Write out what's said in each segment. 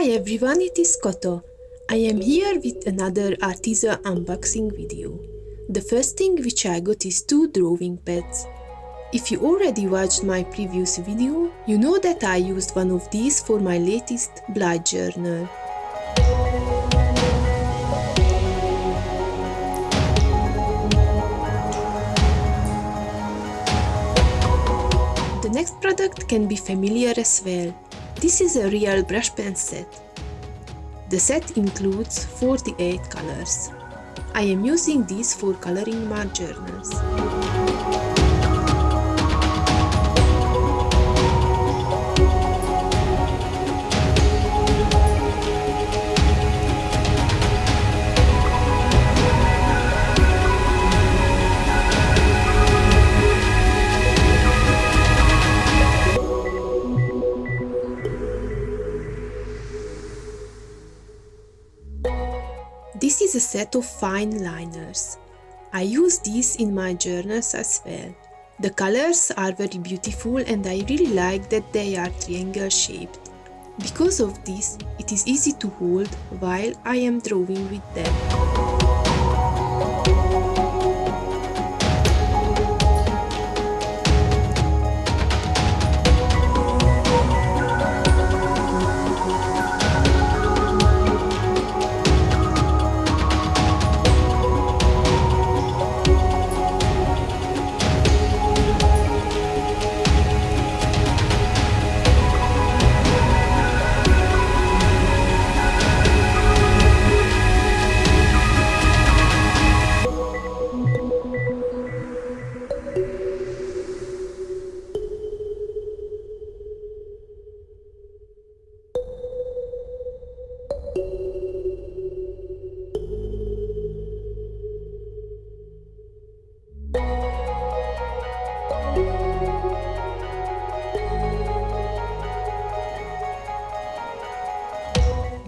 Hi everyone, it is Koto. I am here with another Arteza unboxing video. The first thing which I got is two drawing pads. If you already watched my previous video, you know that I used one of these for my latest bullet journal. Next product can be familiar as well. This is a real brush pen set. The set includes 48 colors. I am using these for coloring my journals. This is a set of fine liners. I use these in my journals as well. The colors are very beautiful and I really like that they are triangle shaped. Because of this, it is easy to hold while I am drawing with them.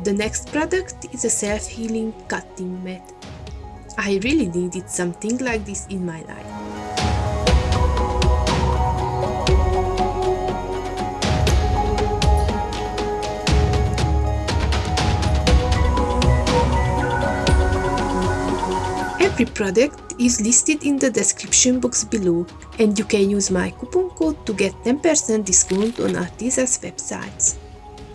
The next product is a self-healing cutting mat. I really needed something like this in my life. Every product is listed in the description box below and you can use my coupon code to get 10% discount on Arteza's websites.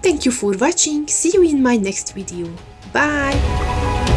Thank you for watching, see you in my next video. Bye!